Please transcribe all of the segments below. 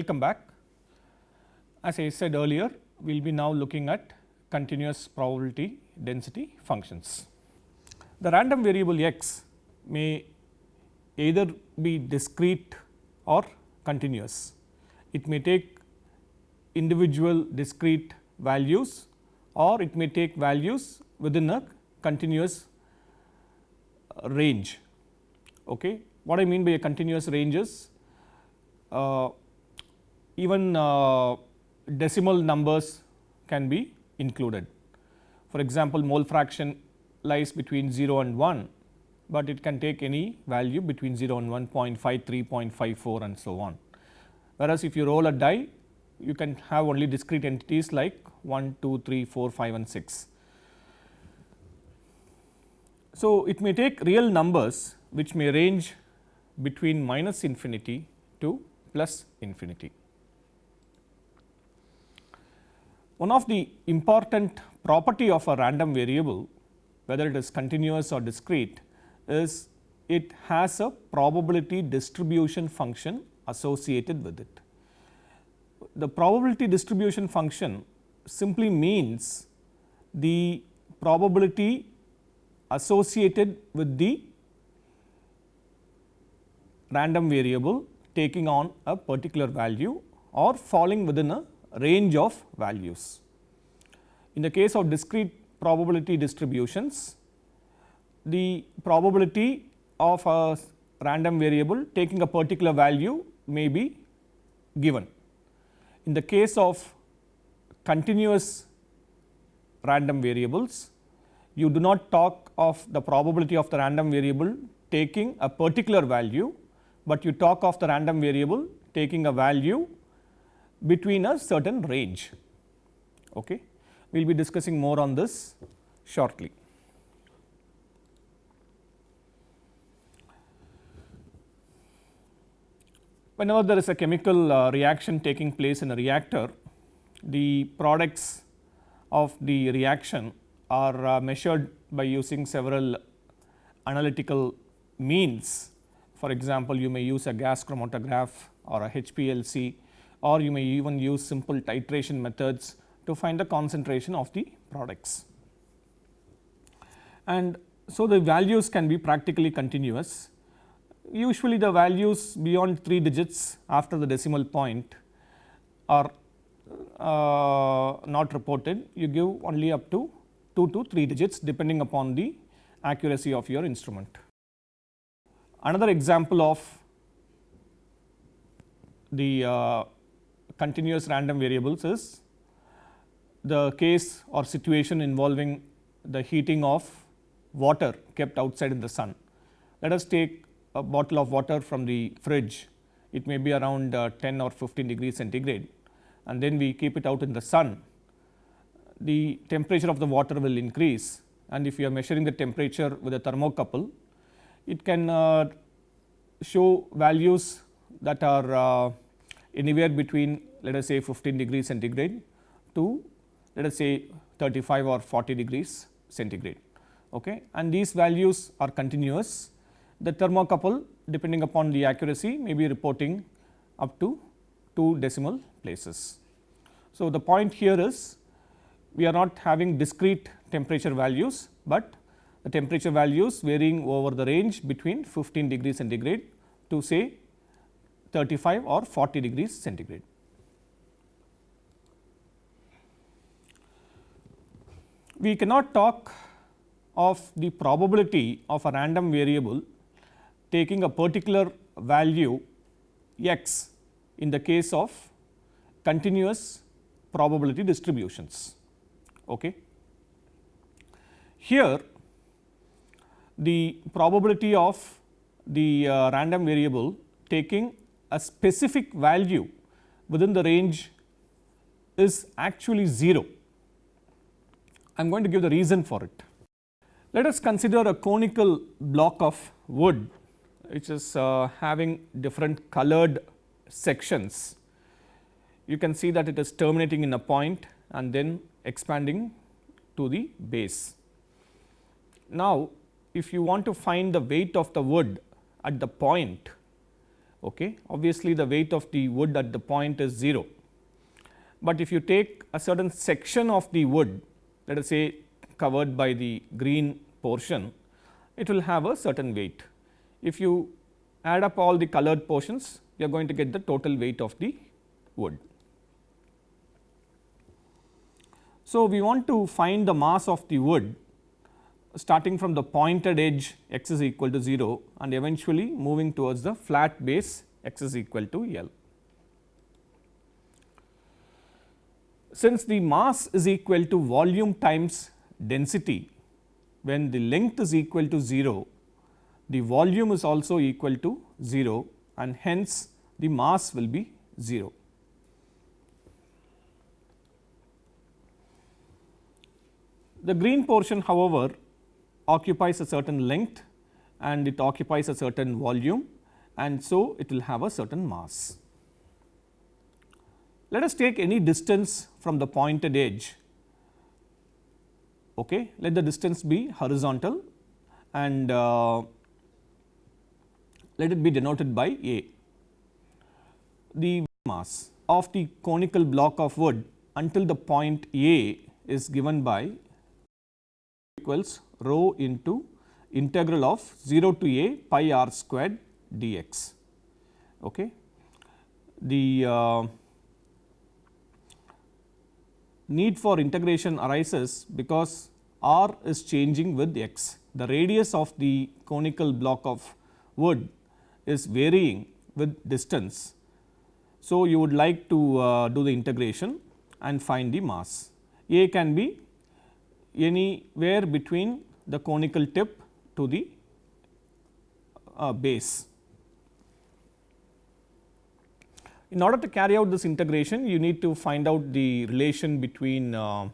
Welcome back. As I said earlier, we will be now looking at continuous probability density functions. The random variable x may either be discrete or continuous. It may take individual discrete values or it may take values within a continuous range. Okay. What I mean by a continuous range is uh, even uh, decimal numbers can be included. For example, mole fraction lies between 0 and 1, but it can take any value between 0 and 1 0.53, 0.54 and so on. Whereas, if you roll a die you can have only discrete entities like 1, 2, 3, 4, 5 and 6. So, it may take real numbers which may range between minus infinity to plus infinity. One of the important property of a random variable whether it is continuous or discrete is it has a probability distribution function associated with it. The probability distribution function simply means the probability associated with the random variable taking on a particular value or falling within a range of values. In the case of discrete probability distributions, the probability of a random variable taking a particular value may be given. In the case of continuous random variables, you do not talk of the probability of the random variable taking a particular value, but you talk of the random variable taking a value between a certain range. Okay. We will be discussing more on this shortly. Whenever there is a chemical uh, reaction taking place in a reactor, the products of the reaction are uh, measured by using several analytical means. For example, you may use a gas chromatograph or a HPLC or you may even use simple titration methods to find the concentration of the products. And so, the values can be practically continuous. Usually the values beyond 3 digits after the decimal point are uh, not reported, you give only up to 2 to 3 digits depending upon the accuracy of your instrument. Another example of the uh, continuous random variables is the case or situation involving the heating of water kept outside in the sun. Let us take a bottle of water from the fridge, it may be around uh, 10 or 15 degrees centigrade and then we keep it out in the sun. The temperature of the water will increase and if you are measuring the temperature with a thermocouple, it can uh, show values that are uh, anywhere between let us say 15 degrees centigrade to let us say 35 or 40 degrees centigrade okay. and these values are continuous. The thermocouple depending upon the accuracy may be reporting up to 2 decimal places. So, the point here is we are not having discrete temperature values, but the temperature values varying over the range between 15 degrees centigrade to say 35 or 40 degrees centigrade. We cannot talk of the probability of a random variable taking a particular value x in the case of continuous probability distributions. Okay. Here the probability of the uh, random variable taking a specific value within the range is actually 0. I am going to give the reason for it. Let us consider a conical block of wood which is uh, having different colored sections. You can see that it is terminating in a point and then expanding to the base. Now, if you want to find the weight of the wood at the point Okay. Obviously, the weight of the wood at the point is 0, but if you take a certain section of the wood let us say covered by the green portion, it will have a certain weight. If you add up all the colored portions, you are going to get the total weight of the wood. So, we want to find the mass of the wood starting from the pointed edge x is equal to 0 and eventually moving towards the flat base x is equal to L. Since the mass is equal to volume times density, when the length is equal to 0, the volume is also equal to 0 and hence the mass will be 0. The green portion however, occupies a certain length and it occupies a certain volume and so it will have a certain mass. Let us take any distance from the pointed edge. Okay. Let the distance be horizontal and uh, let it be denoted by A. The mass of the conical block of wood until the point A is given by equals rho into integral of 0 to a pi r squared dx. Okay. The uh, need for integration arises because r is changing with x. The radius of the conical block of wood is varying with distance. So, you would like to uh, do the integration and find the mass. A can be anywhere between the conical tip to the uh, base. In order to carry out this integration, you need to find out the relation between uh,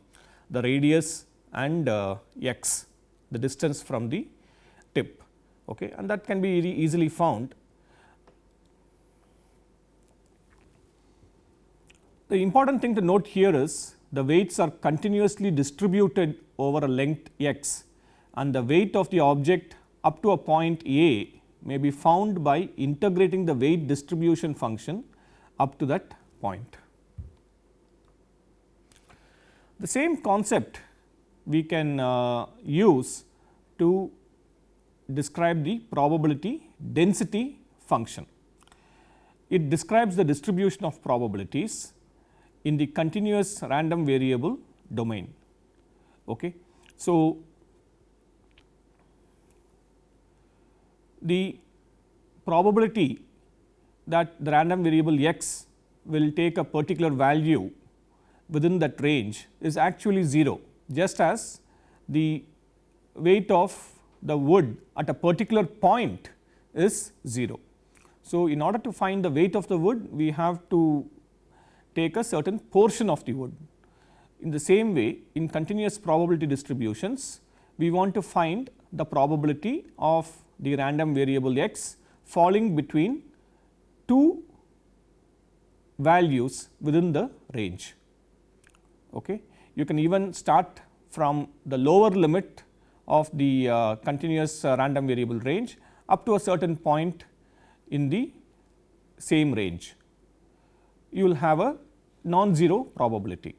the radius and uh, x, the distance from the tip okay, and that can be easily found. The important thing to note here is the weights are continuously distributed over a length x and the weight of the object up to a point A may be found by integrating the weight distribution function up to that point. The same concept we can uh, use to describe the probability density function. It describes the distribution of probabilities in the continuous random variable domain. Okay. So, the probability that the random variable x will take a particular value within that range is actually 0 just as the weight of the wood at a particular point is 0. So, in order to find the weight of the wood we have to take a certain portion of the wood. In the same way in continuous probability distributions, we want to find the probability of the random variable x falling between two values within the range. Okay. You can even start from the lower limit of the uh, continuous uh, random variable range up to a certain point in the same range. You will have a non-zero probability.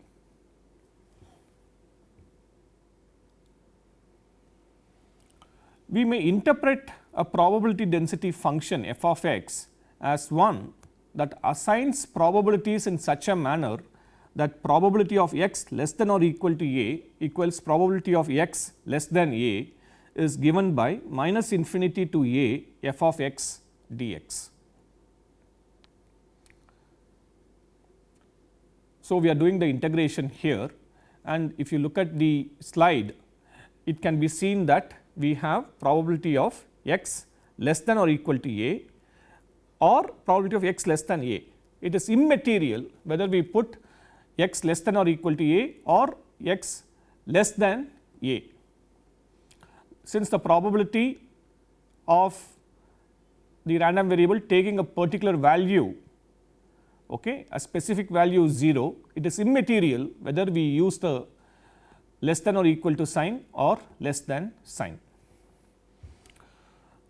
We may interpret a probability density function f of x as one that assigns probabilities in such a manner that probability of x less than or equal to a equals probability of x less than a is given by minus infinity to a f of x dx. So, we are doing the integration here and if you look at the slide, it can be seen that we have probability of x less than or equal to a or probability of x less than a. It is immaterial whether we put x less than or equal to a or x less than a. Since the probability of the random variable taking a particular value okay, a specific value is 0, it is immaterial whether we use the less than or equal to sign or less than sign.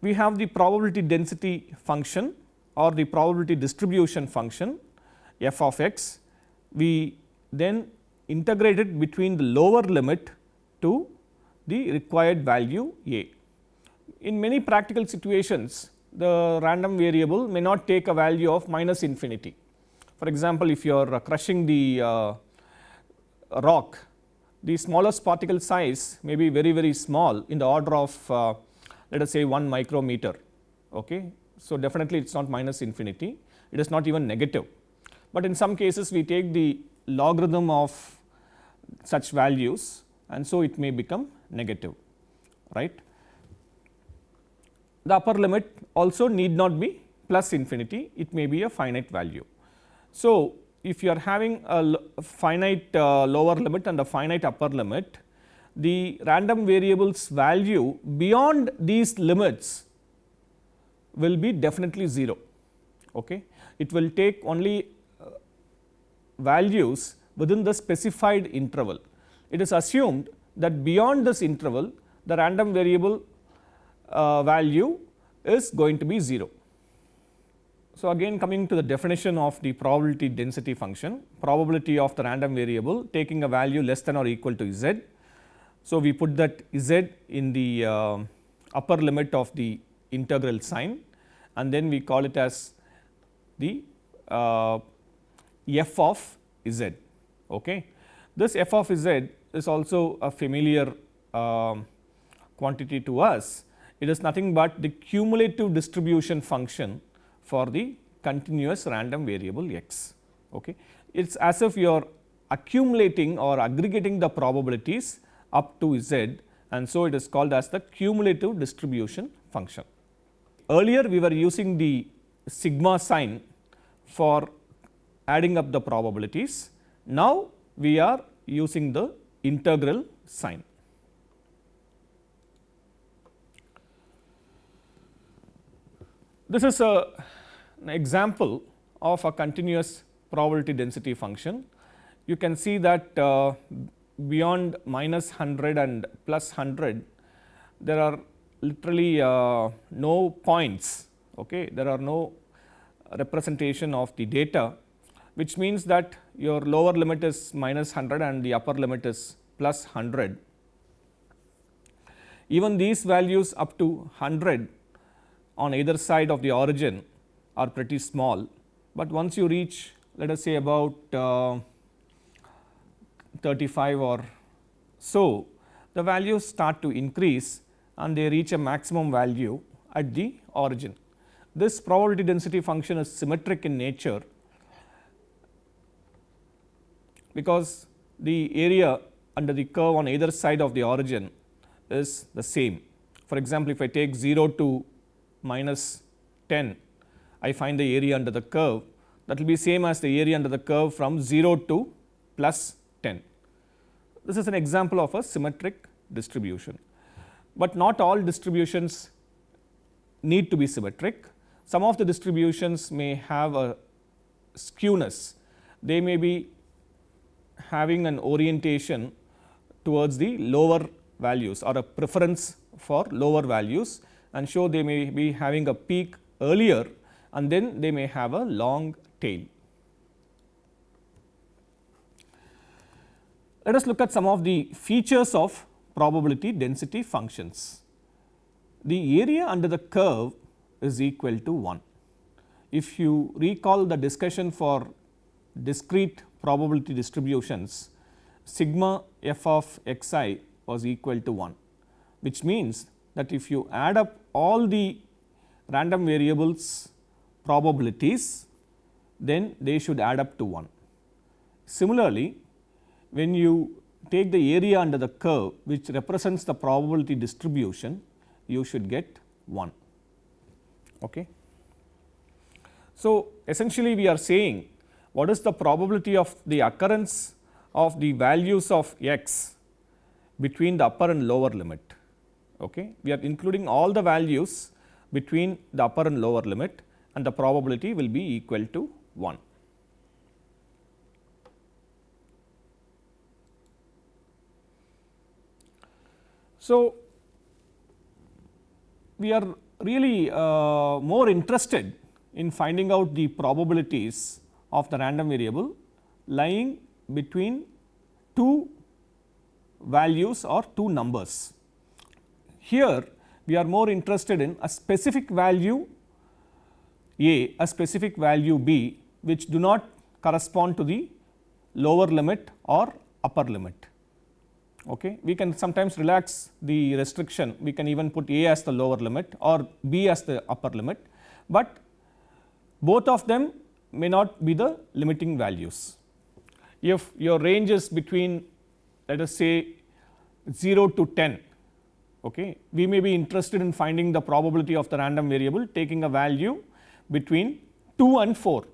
We have the probability density function or the probability distribution function f of x, we then integrate it between the lower limit to the required value a. In many practical situations, the random variable may not take a value of minus infinity. For example, if you are crushing the uh, rock, the smallest particle size may be very very small in the order of uh, let us say 1 micrometer. Okay. So, definitely it is not minus infinity, it is not even negative, but in some cases we take the logarithm of such values and so it may become negative right. The upper limit also need not be plus infinity, it may be a finite value. So, if you are having a finite uh, lower limit and a finite upper limit, the random variables value beyond these limits will be definitely 0. Okay. It will take only uh, values within the specified interval. It is assumed that beyond this interval the random variable uh, value is going to be 0. So, again coming to the definition of the probability density function, probability of the random variable taking a value less than or equal to z. So, we put that z in the uh, upper limit of the integral sign and then we call it as the uh, f of z. Okay. This f of z is also a familiar uh, quantity to us. It is nothing but the cumulative distribution function for the continuous random variable x. Okay. It is as if you are accumulating or aggregating the probabilities up to z and so it is called as the cumulative distribution function. Earlier we were using the sigma sign for adding up the probabilities. Now, we are using the integral sign. This is a, an example of a continuous probability density function. You can see that uh, beyond minus 100 and plus 100, there are literally uh, no points, okay. there are no representation of the data, which means that your lower limit is minus 100 and the upper limit is plus 100. Even these values up to 100 on either side of the origin are pretty small, but once you reach let us say about uh, 35 or so, the values start to increase and they reach a maximum value at the origin. This probability density function is symmetric in nature because the area under the curve on either side of the origin is the same. For example, if I take 0 to minus 10, I find the area under the curve that will be same as the area under the curve from 0 to plus 10. This is an example of a symmetric distribution, but not all distributions need to be symmetric. Some of the distributions may have a skewness, they may be having an orientation towards the lower values or a preference for lower values and show they may be having a peak earlier and then they may have a long tail. Let us look at some of the features of probability density functions. The area under the curve is equal to 1. If you recall the discussion for discrete probability distributions, sigma f of x i was equal to 1, which means that if you add up all the random variables probabilities, then they should add up to 1. Similarly, when you take the area under the curve which represents the probability distribution, you should get 1. Okay. So, essentially we are saying what is the probability of the occurrence of the values of x between the upper and lower limit Okay. We are including all the values between the upper and lower limit and the probability will be equal to 1. So, we are really uh, more interested in finding out the probabilities of the random variable lying between two values or two numbers. Here we are more interested in a specific value a, a specific value b which do not correspond to the lower limit or upper limit. Okay. We can sometimes relax the restriction, we can even put a as the lower limit or b as the upper limit, but both of them may not be the limiting values. If your range is between let us say 0 to 10, okay, we may be interested in finding the probability of the random variable taking a value between 2 and 4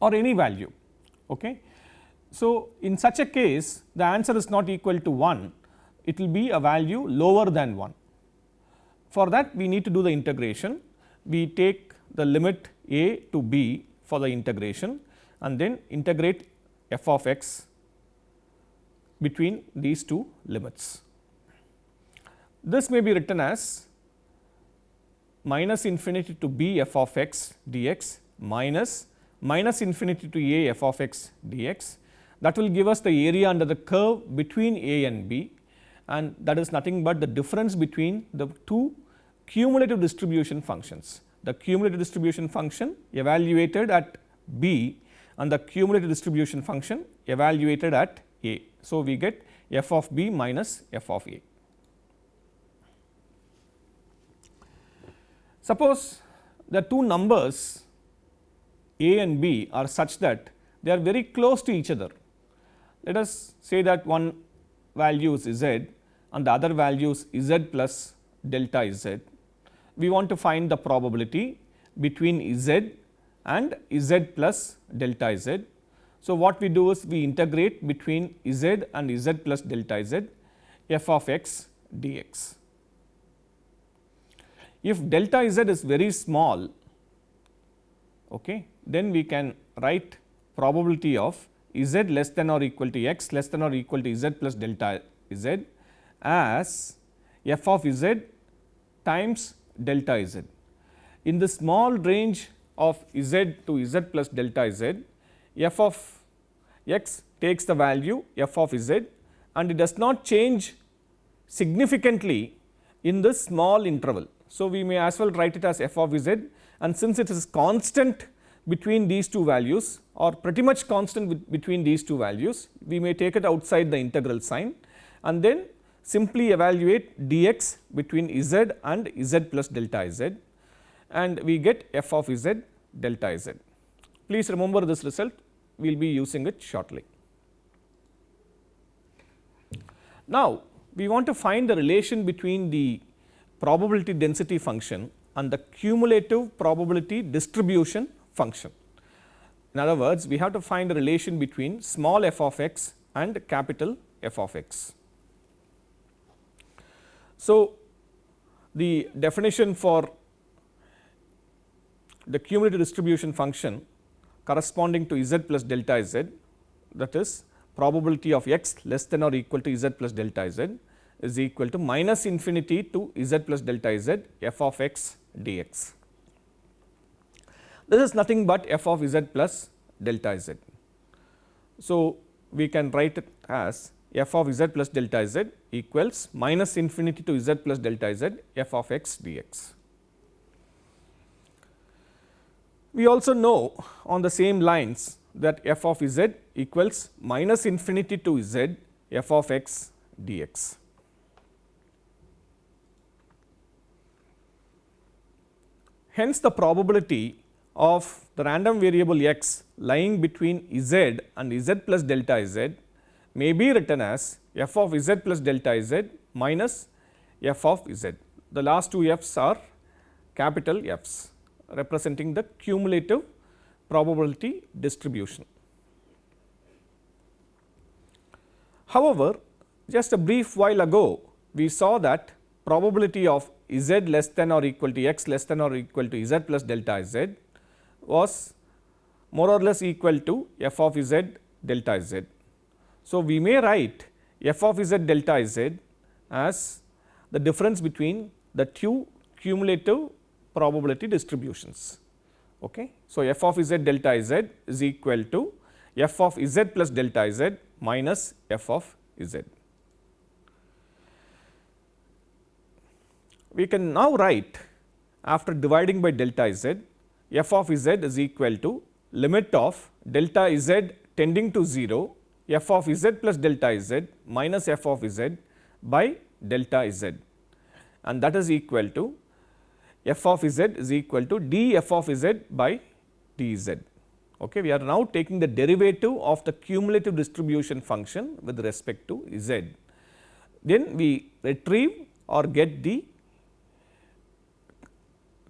or any value. Okay. So, in such a case the answer is not equal to 1, it will be a value lower than 1. For that we need to do the integration, we take the limit a to b for the integration and then integrate f of x between these two limits. This may be written as minus infinity to b f of x dx minus minus infinity to a f of x dx that will give us the area under the curve between a and b and that is nothing but the difference between the two cumulative distribution functions. The cumulative distribution function evaluated at b and the cumulative distribution function evaluated at a. So, we get f of b minus f of a. Suppose the two numbers a and b are such that they are very close to each other. Let us say that one value is z and the other value is z plus delta z. We want to find the probability between z and z plus delta z. So, what we do is we integrate between z and z plus delta z f of x dx. If delta z is very small, okay, then we can write probability of z less than or equal to x less than or equal to z plus delta z as f of z times delta z. In the small range of z to z plus delta z, f of x takes the value f of z and it does not change significantly in this small interval. So, we may as well write it as f of z and since it is constant between these two values or pretty much constant between these two values, we may take it outside the integral sign and then simply evaluate dx between z and z plus delta z and we get f of z delta z. Please remember this result, we will be using it shortly. Now, we want to find the relation between the probability density function and the cumulative probability distribution function. In other words, we have to find a relation between small f of x and capital F of x. So, the definition for the cumulative distribution function corresponding to z plus delta z that is probability of x less than or equal to z plus delta z is equal to minus infinity to z plus delta z f of x dx. This is nothing but f of z plus delta z. So, we can write it as f of z plus delta z equals minus infinity to z plus delta z f of x dx. We also know on the same lines that f of z equals minus infinity to z f of x dx. Hence, the probability of the random variable x lying between z and z plus delta z may be written as f of z plus delta z minus f of z. The last two f's are capital F's representing the cumulative probability distribution. However, just a brief while ago we saw that probability of z less than or equal to x less than or equal to z plus delta z was more or less equal to f of z delta z. So, we may write f of z delta z as the difference between the two cumulative probability distributions. Okay. So, f of z delta z is equal to f of z plus delta z minus f of z. We can now write after dividing by delta z f of z is equal to limit of delta z tending to 0 f of z plus delta z minus f of z by delta z and that is equal to f of z is equal to d f of z by d z. Okay. We are now taking the derivative of the cumulative distribution function with respect to z. Then we retrieve or get the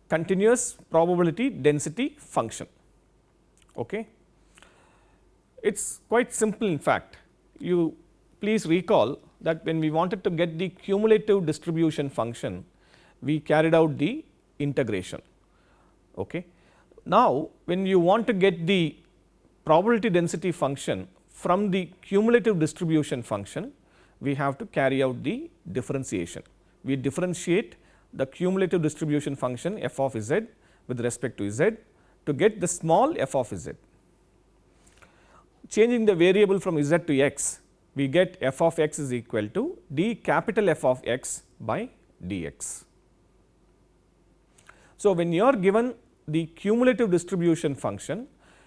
continuous probability density function. Okay. It is quite simple in fact. You please recall that when we wanted to get the cumulative distribution function, we carried out the integration. Okay. Now, when you want to get the probability density function from the cumulative distribution function, we have to carry out the differentiation. We differentiate the cumulative distribution function f of z with respect to z to get the small f of z. Changing the variable from z to x, we get f of x is equal to d capital F of x by dx. So, when you are given the cumulative distribution function,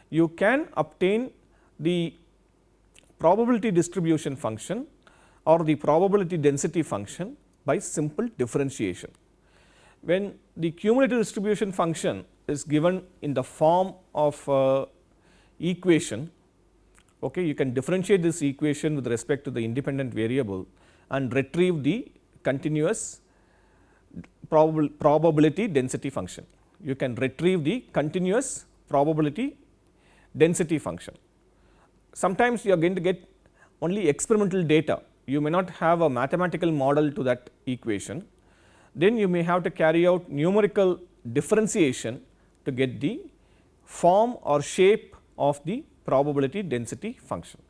you can obtain the probability distribution function or the probability density function by simple differentiation. When the cumulative distribution function is given in the form of uh, equation, okay, you can differentiate this equation with respect to the independent variable and retrieve the continuous probability density function. You can retrieve the continuous probability density function. Sometimes you are going to get only experimental data, you may not have a mathematical model to that equation. Then you may have to carry out numerical differentiation to get the form or shape of the probability density function.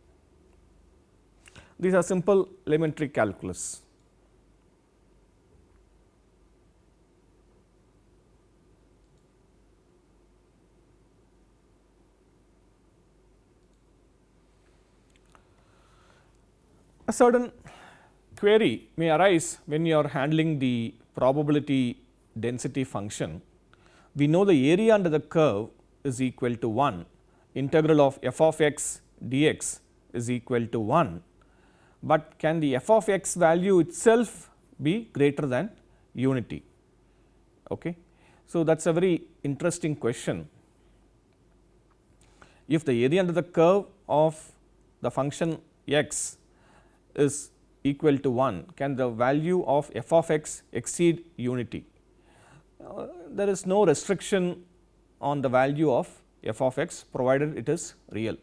These are simple elementary calculus. A certain query may arise when you are handling the probability density function. We know the area under the curve is equal to 1, integral of f of x dx is equal to 1, but can the f of x value itself be greater than unity? Okay. So, that is a very interesting question. If the area under the curve of the function x is equal to 1, can the value of f of x exceed unity? Uh, there is no restriction on the value of f of x provided it is real.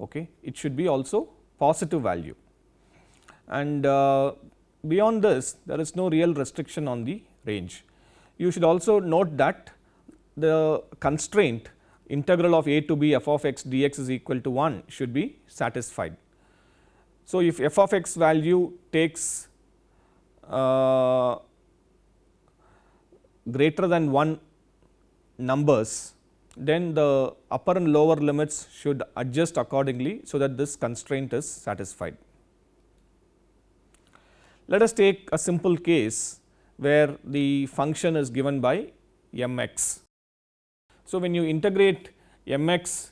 Okay. It should be also positive value and uh, beyond this there is no real restriction on the range. You should also note that the constraint integral of a to b f of x dx is equal to 1 should be satisfied. So, if f of x value takes uh, greater than 1 numbers, then the upper and lower limits should adjust accordingly, so that this constraint is satisfied. Let us take a simple case where the function is given by m x. So, when you integrate m x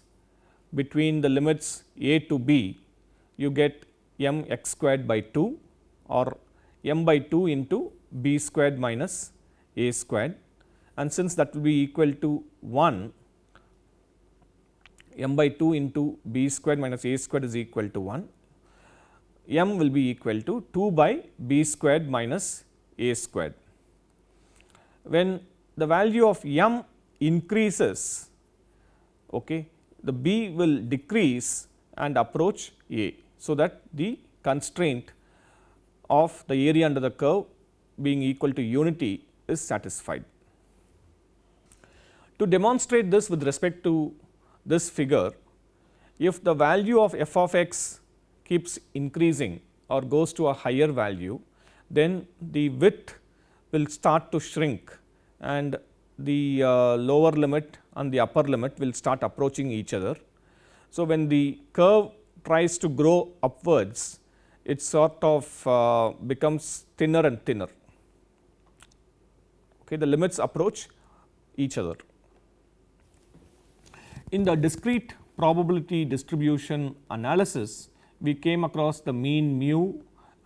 between the limits a to b, you get m x squared by 2 or m by 2 into b squared minus a squared and since that will be equal to 1 m by 2 into b squared minus a squared is equal to 1 m will be equal to 2 by b squared minus a squared. When the value of m increases okay, the b will decrease and approach a. So, that the constraint of the area under the curve being equal to unity is satisfied. To demonstrate this with respect to this figure, if the value of f of x keeps increasing or goes to a higher value, then the width will start to shrink and the uh, lower limit and the upper limit will start approaching each other. So, when the curve tries to grow upwards, it sort of uh, becomes thinner and thinner. Okay, the limits approach each other. In the discrete probability distribution analysis, we came across the mean mu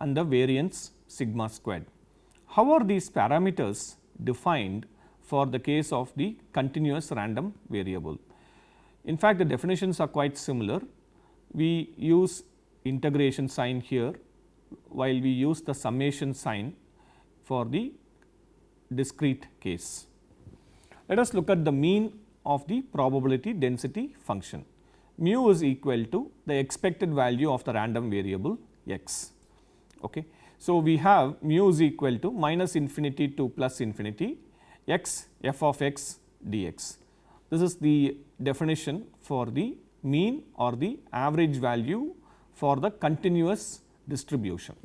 and the variance sigma squared. How are these parameters defined for the case of the continuous random variable? In fact, the definitions are quite similar. We use integration sign here while we use the summation sign for the discrete case. Let us look at the mean of the probability density function. Mu is equal to the expected value of the random variable x. Okay. So, we have mu is equal to minus infinity to plus infinity x f of x dx. This is the definition for the mean or the average value for the continuous distribution.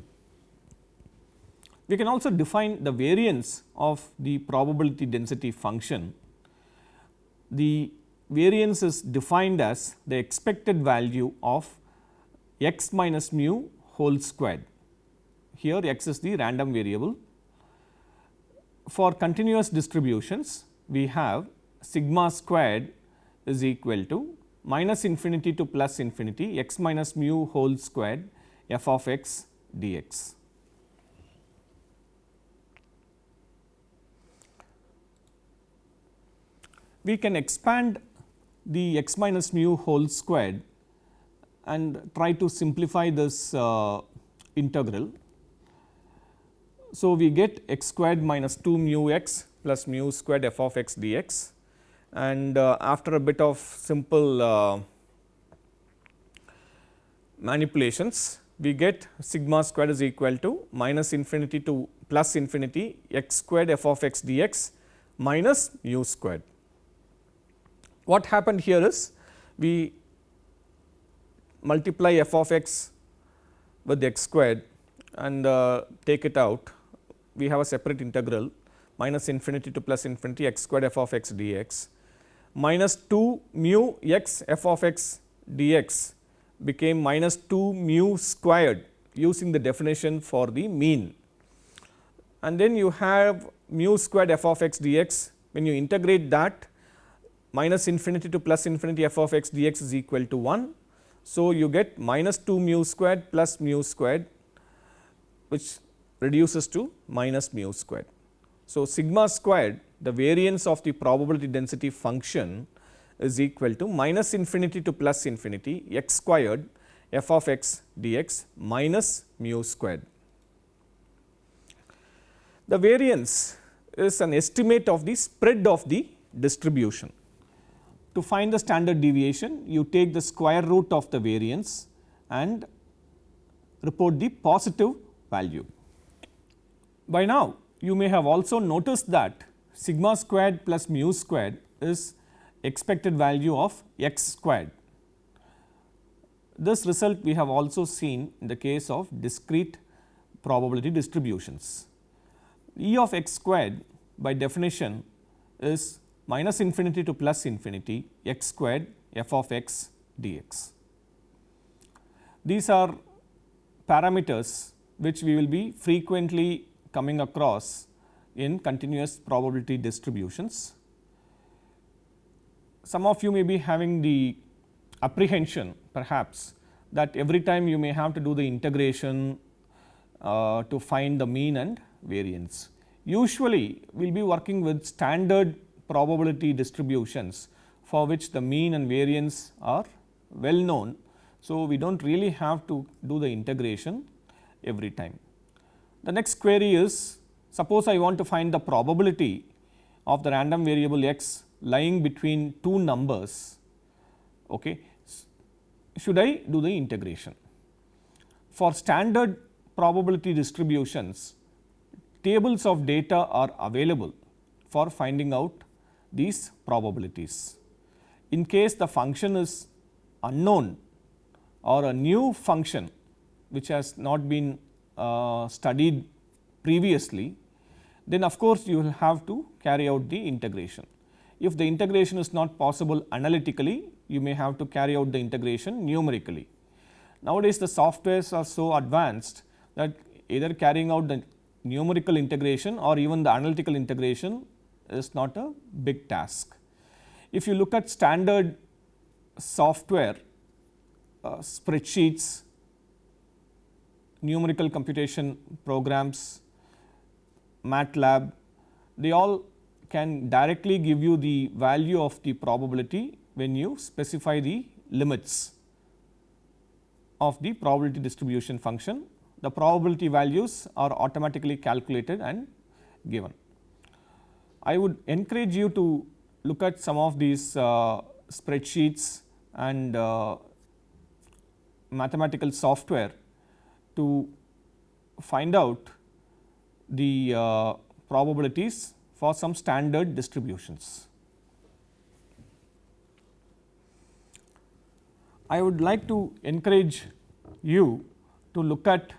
We can also define the variance of the probability density function. The variance is defined as the expected value of x minus mu whole squared. Here x is the random variable. For continuous distributions, we have sigma squared is equal to minus infinity to plus infinity x minus mu whole squared f of x dx. We can expand the x minus mu whole squared and try to simplify this uh, integral. So, we get x squared minus 2 mu x plus mu squared f of x dx and uh, after a bit of simple uh, manipulations we get sigma squared is equal to minus infinity to plus infinity x squared f of x dx minus mu squared. What happened here is we multiply f of x with x squared and uh, take it out we have a separate integral minus infinity to plus infinity x squared f of x dx minus 2 mu x f of x dx became minus 2 mu squared using the definition for the mean. And then you have mu squared f of x dx when you integrate that minus infinity to plus infinity f of x dx is equal to 1. So, you get minus 2 mu squared plus mu squared which reduces to minus mu squared. So, sigma squared the variance of the probability density function is equal to minus infinity to plus infinity x squared f of x dx minus mu squared. The variance is an estimate of the spread of the distribution. To find the standard deviation, you take the square root of the variance and report the positive value. By now, you may have also noticed that sigma squared plus mu squared is expected value of x squared. This result we have also seen in the case of discrete probability distributions. E of x squared by definition is minus infinity to plus infinity x squared f of x dx. These are parameters which we will be frequently coming across in continuous probability distributions. Some of you may be having the apprehension perhaps that every time you may have to do the integration uh, to find the mean and variance. Usually, we will be working with standard probability distributions for which the mean and variance are well known. So, we do not really have to do the integration every time. The next query is suppose I want to find the probability of the random variable x lying between two numbers, okay, should I do the integration? For standard probability distributions, tables of data are available for finding out these probabilities. In case the function is unknown or a new function which has not been uh, studied previously, then of course, you will have to carry out the integration. If the integration is not possible analytically, you may have to carry out the integration numerically. Nowadays, the softwares are so advanced that either carrying out the numerical integration or even the analytical integration is not a big task. If you look at standard software, uh, spreadsheets, numerical computation programs, MATLAB, they all can directly give you the value of the probability when you specify the limits of the probability distribution function. The probability values are automatically calculated and given. I would encourage you to look at some of these uh, spreadsheets and uh, mathematical software to find out the uh, probabilities for some standard distributions. I would like to encourage you to look at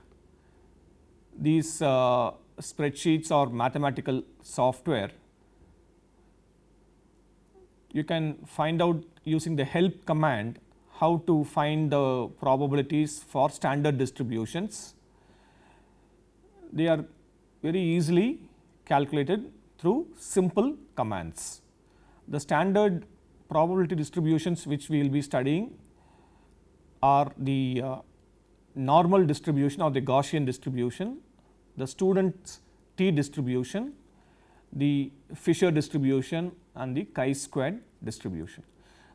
these uh, spreadsheets or mathematical software. You can find out using the help command how to find the probabilities for standard distributions. They are very easily calculated through simple commands. The standard probability distributions which we will be studying are the uh, normal distribution or the Gaussian distribution, the student's t distribution, the Fisher distribution and the chi-squared distribution.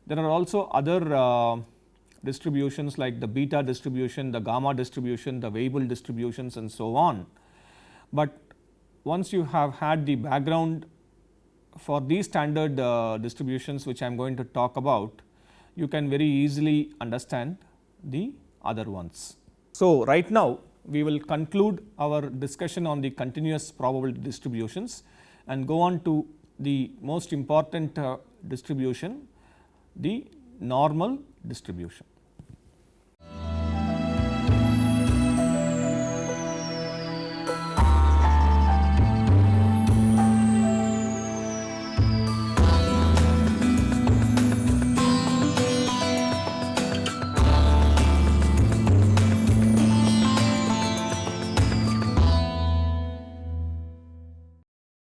There are also other uh, distributions like the beta distribution, the gamma distribution, the Weibull distributions and so on. But once you have had the background for these standard uh, distributions which I am going to talk about, you can very easily understand the other ones. So, right now we will conclude our discussion on the continuous probability distributions and go on to the most important uh, distribution the normal distribution.